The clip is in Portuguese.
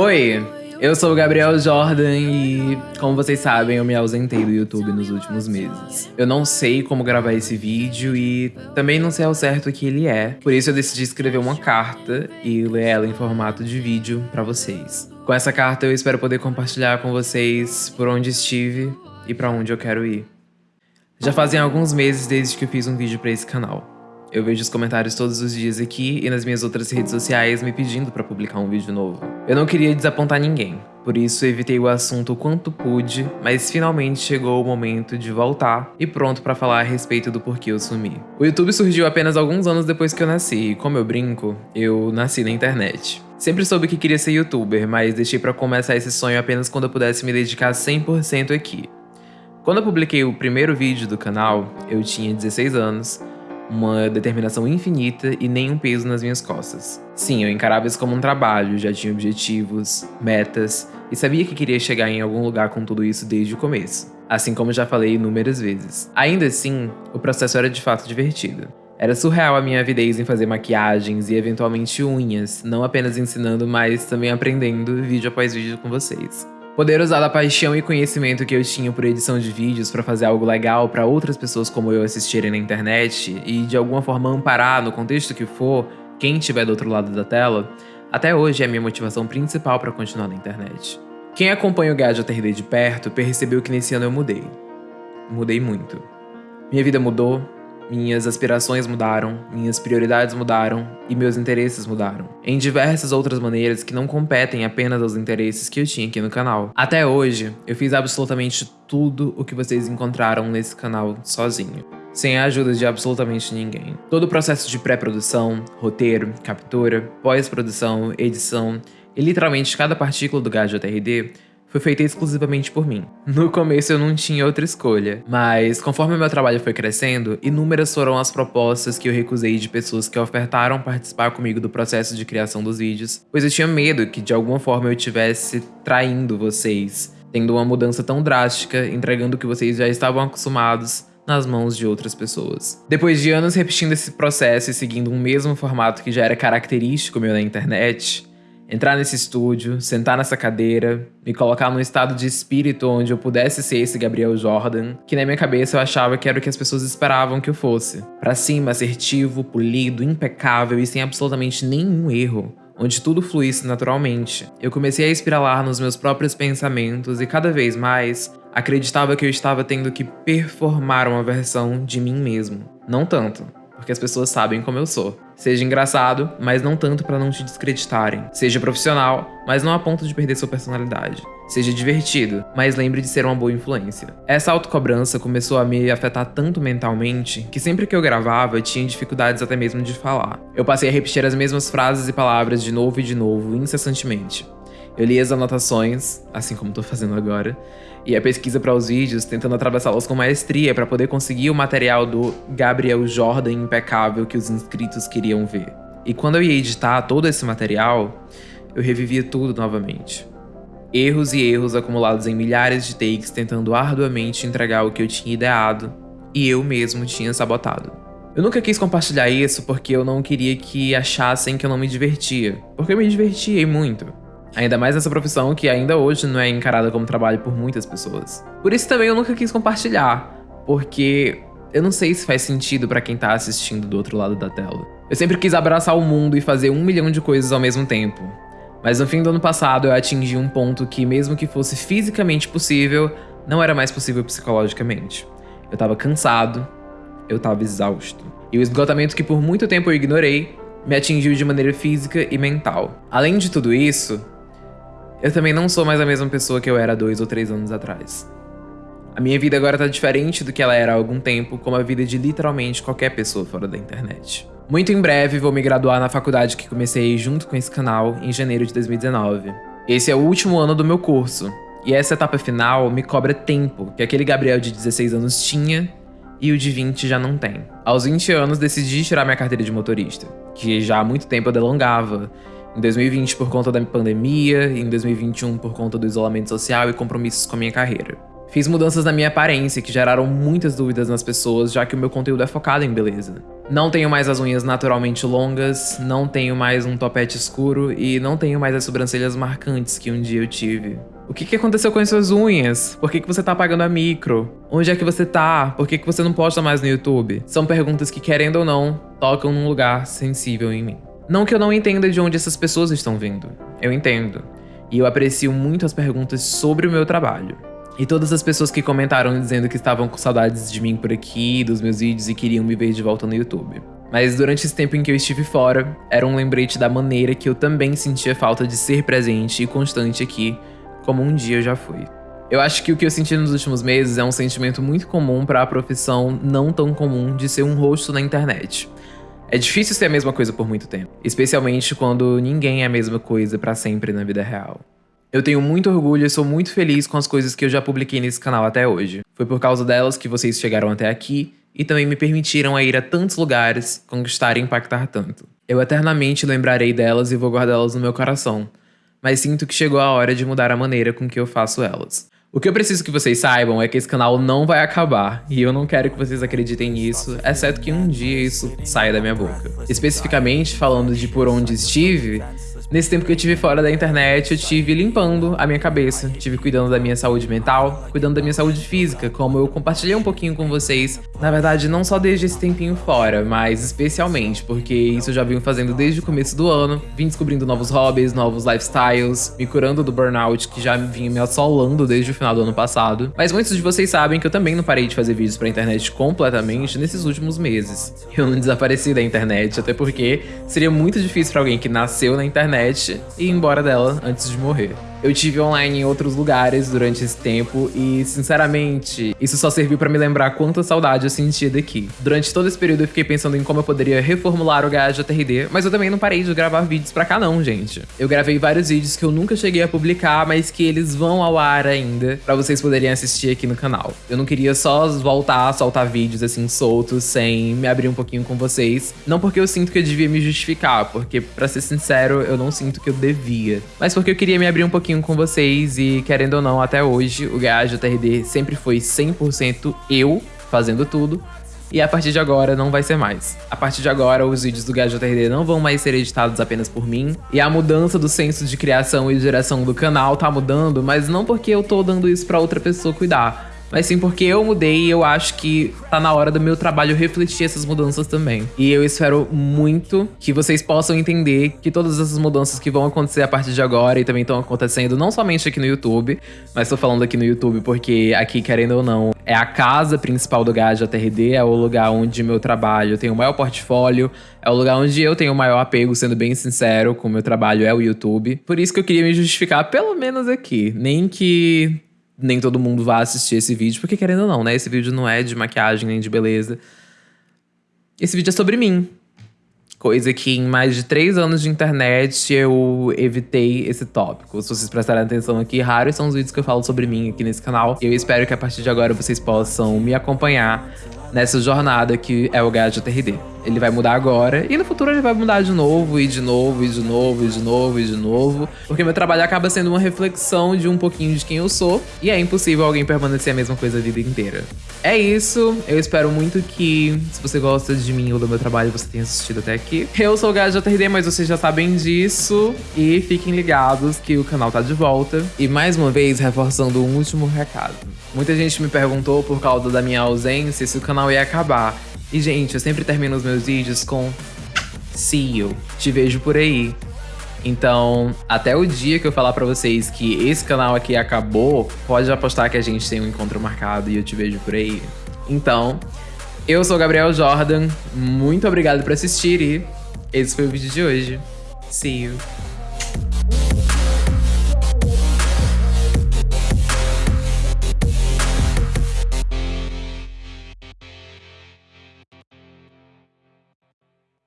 Oi, eu sou o Gabriel Jordan e, como vocês sabem, eu me ausentei do YouTube nos últimos meses. Eu não sei como gravar esse vídeo e também não sei ao certo o que ele é, por isso eu decidi escrever uma carta e ler ela em formato de vídeo para vocês. Com essa carta eu espero poder compartilhar com vocês por onde estive e para onde eu quero ir. Já fazem alguns meses desde que eu fiz um vídeo para esse canal. Eu vejo os comentários todos os dias aqui e nas minhas outras redes sociais me pedindo para publicar um vídeo novo. Eu não queria desapontar ninguém, por isso evitei o assunto o quanto pude, mas finalmente chegou o momento de voltar e pronto para falar a respeito do porquê eu sumi. O YouTube surgiu apenas alguns anos depois que eu nasci e, como eu brinco, eu nasci na internet. Sempre soube que queria ser youtuber, mas deixei para começar esse sonho apenas quando eu pudesse me dedicar 100% aqui. Quando eu publiquei o primeiro vídeo do canal, eu tinha 16 anos, uma determinação infinita e nenhum peso nas minhas costas. Sim, eu encarava isso como um trabalho, já tinha objetivos, metas e sabia que queria chegar em algum lugar com tudo isso desde o começo. Assim como já falei inúmeras vezes. Ainda assim, o processo era de fato divertido. Era surreal a minha avidez em fazer maquiagens e eventualmente unhas, não apenas ensinando, mas também aprendendo vídeo após vídeo com vocês. Poder usar a paixão e conhecimento que eu tinha por edição de vídeos para fazer algo legal para outras pessoas como eu assistirem na internet e de alguma forma amparar, no contexto que for, quem estiver do outro lado da tela, até hoje é a minha motivação principal para continuar na internet. Quem acompanha o Gadget RD de perto percebeu que nesse ano eu mudei. Mudei muito. Minha vida mudou, minhas aspirações mudaram, minhas prioridades mudaram e meus interesses mudaram. Em diversas outras maneiras que não competem apenas aos interesses que eu tinha aqui no canal. Até hoje, eu fiz absolutamente tudo o que vocês encontraram nesse canal sozinho. Sem a ajuda de absolutamente ninguém. Todo o processo de pré-produção, roteiro, captura, pós-produção, edição e literalmente cada partícula do Gadget RD foi feita exclusivamente por mim. No começo eu não tinha outra escolha, mas conforme meu trabalho foi crescendo, inúmeras foram as propostas que eu recusei de pessoas que ofertaram participar comigo do processo de criação dos vídeos, pois eu tinha medo que de alguma forma eu estivesse traindo vocês, tendo uma mudança tão drástica, entregando o que vocês já estavam acostumados nas mãos de outras pessoas. Depois de anos repetindo esse processo e seguindo um mesmo formato que já era característico meu na internet, entrar nesse estúdio, sentar nessa cadeira, me colocar num estado de espírito onde eu pudesse ser esse Gabriel Jordan, que na minha cabeça eu achava que era o que as pessoas esperavam que eu fosse. Pra cima, assertivo, polido, impecável e sem absolutamente nenhum erro onde tudo fluísse naturalmente. Eu comecei a espiralar nos meus próprios pensamentos e cada vez mais acreditava que eu estava tendo que performar uma versão de mim mesmo. Não tanto, porque as pessoas sabem como eu sou. Seja engraçado, mas não tanto para não te descreditarem. Seja profissional, mas não a ponto de perder sua personalidade. Seja divertido, mas lembre de ser uma boa influência. Essa autocobrança começou a me afetar tanto mentalmente que sempre que eu gravava tinha dificuldades até mesmo de falar. Eu passei a repetir as mesmas frases e palavras de novo e de novo, incessantemente. Eu li as anotações, assim como estou fazendo agora, e a pesquisa para os vídeos, tentando atravessá-los com maestria para poder conseguir o material do Gabriel Jordan impecável que os inscritos queriam ver. E quando eu ia editar todo esse material, eu revivia tudo novamente. Erros e erros acumulados em milhares de takes tentando arduamente entregar o que eu tinha ideado e eu mesmo tinha sabotado. Eu nunca quis compartilhar isso porque eu não queria que achassem que eu não me divertia, porque eu me divertia muito. Ainda mais nessa profissão que ainda hoje não é encarada como trabalho por muitas pessoas. Por isso também eu nunca quis compartilhar, porque eu não sei se faz sentido para quem tá assistindo do outro lado da tela. Eu sempre quis abraçar o mundo e fazer um milhão de coisas ao mesmo tempo. Mas no fim do ano passado eu atingi um ponto que, mesmo que fosse fisicamente possível, não era mais possível psicologicamente. Eu tava cansado, eu tava exausto. E o esgotamento que por muito tempo eu ignorei me atingiu de maneira física e mental. Além de tudo isso, eu também não sou mais a mesma pessoa que eu era dois ou três anos atrás. A minha vida agora tá diferente do que ela era há algum tempo, como a vida de literalmente qualquer pessoa fora da internet. Muito em breve vou me graduar na faculdade que comecei junto com esse canal em janeiro de 2019. Esse é o último ano do meu curso, e essa etapa final me cobra tempo que aquele Gabriel de 16 anos tinha e o de 20 já não tem. Aos 20 anos decidi tirar minha carteira de motorista, que já há muito tempo eu delongava, em 2020 por conta da pandemia, em 2021 por conta do isolamento social e compromissos com a minha carreira. Fiz mudanças na minha aparência que geraram muitas dúvidas nas pessoas, já que o meu conteúdo é focado em beleza. Não tenho mais as unhas naturalmente longas, não tenho mais um topete escuro e não tenho mais as sobrancelhas marcantes que um dia eu tive. O que, que aconteceu com as suas unhas? Por que, que você tá apagando a micro? Onde é que você tá? Por que, que você não posta mais no YouTube? São perguntas que, querendo ou não, tocam num lugar sensível em mim. Não que eu não entenda de onde essas pessoas estão vindo. Eu entendo. E eu aprecio muito as perguntas sobre o meu trabalho. E todas as pessoas que comentaram dizendo que estavam com saudades de mim por aqui, dos meus vídeos e queriam me ver de volta no YouTube. Mas durante esse tempo em que eu estive fora, era um lembrete da maneira que eu também sentia falta de ser presente e constante aqui, como um dia eu já fui. Eu acho que o que eu senti nos últimos meses é um sentimento muito comum para a profissão não tão comum de ser um rosto na internet. É difícil ser a mesma coisa por muito tempo, especialmente quando ninguém é a mesma coisa para sempre na vida real. Eu tenho muito orgulho e sou muito feliz com as coisas que eu já publiquei nesse canal até hoje. Foi por causa delas que vocês chegaram até aqui e também me permitiram a ir a tantos lugares, conquistar e impactar tanto. Eu eternamente lembrarei delas e vou guardá-las no meu coração, mas sinto que chegou a hora de mudar a maneira com que eu faço elas. O que eu preciso que vocês saibam é que esse canal não vai acabar, e eu não quero que vocês acreditem nisso, exceto que um dia isso saia da minha boca. Especificamente, falando de por onde estive, Nesse tempo que eu tive fora da internet, eu tive limpando a minha cabeça, tive cuidando da minha saúde mental, cuidando da minha saúde física, como eu compartilhei um pouquinho com vocês. Na verdade, não só desde esse tempinho fora, mas especialmente porque isso eu já venho fazendo desde o começo do ano, vim descobrindo novos hobbies, novos lifestyles, me curando do burnout que já vinha me assolando desde o final do ano passado. Mas muitos de vocês sabem que eu também não parei de fazer vídeos pra internet completamente nesses últimos meses. Eu não desapareci da internet, até porque seria muito difícil para alguém que nasceu na internet e ir embora dela antes de morrer. Eu tive online em outros lugares durante esse tempo e, sinceramente, isso só serviu para me lembrar quanta saudade eu sentia daqui. Durante todo esse período eu fiquei pensando em como eu poderia reformular o Gaja TRD, mas eu também não parei de gravar vídeos pra cá não, gente. Eu gravei vários vídeos que eu nunca cheguei a publicar, mas que eles vão ao ar ainda, para vocês poderem assistir aqui no canal. Eu não queria só voltar a soltar vídeos assim soltos, sem me abrir um pouquinho com vocês. Não porque eu sinto que eu devia me justificar, porque, para ser sincero, eu não sinto que eu devia. Mas porque eu queria me abrir um pouquinho pouquinho com vocês e, querendo ou não, até hoje, o Gajo TRD sempre foi 100% eu fazendo tudo. E a partir de agora não vai ser mais. A partir de agora, os vídeos do Gajo TRD não vão mais ser editados apenas por mim. E a mudança do senso de criação e geração do canal tá mudando, mas não porque eu tô dando isso pra outra pessoa cuidar mas sim porque eu mudei e eu acho que tá na hora do meu trabalho refletir essas mudanças também. E eu espero muito que vocês possam entender que todas essas mudanças que vão acontecer a partir de agora e também estão acontecendo não somente aqui no YouTube, mas tô falando aqui no YouTube porque aqui, querendo ou não, é a casa principal do Gaja TRD, é o lugar onde meu trabalho tem o maior portfólio, é o lugar onde eu tenho o maior apego, sendo bem sincero, com o meu trabalho é o YouTube. Por isso que eu queria me justificar, pelo menos aqui. Nem que nem todo mundo vai assistir esse vídeo, porque querendo ou não, né? Esse vídeo não é de maquiagem nem de beleza. Esse vídeo é sobre mim. Coisa que em mais de três anos de internet eu evitei esse tópico. Se vocês prestarem atenção aqui, raros são os vídeos que eu falo sobre mim aqui nesse canal. Eu espero que a partir de agora vocês possam me acompanhar nessa jornada que é o Gadget TRD. Ele vai mudar agora e no futuro ele vai mudar de novo, e de novo, e de novo, e de novo, e de novo. Porque meu trabalho acaba sendo uma reflexão de um pouquinho de quem eu sou. E é impossível alguém permanecer a mesma coisa a vida inteira. É isso. Eu espero muito que, se você gosta de mim ou do meu trabalho, você tenha assistido até aqui. Eu sou o Gajo TRD, mas vocês já sabem disso. E fiquem ligados que o canal tá de volta. E mais uma vez, reforçando um último recado. Muita gente me perguntou por causa da minha ausência se o canal ia acabar. E, gente, eu sempre termino os meus vídeos com See you. Te vejo por aí. Então, até o dia que eu falar pra vocês que esse canal aqui acabou, pode apostar que a gente tem um encontro marcado e eu te vejo por aí. Então, eu sou Gabriel Jordan, muito obrigado por assistir e esse foi o vídeo de hoje. See you.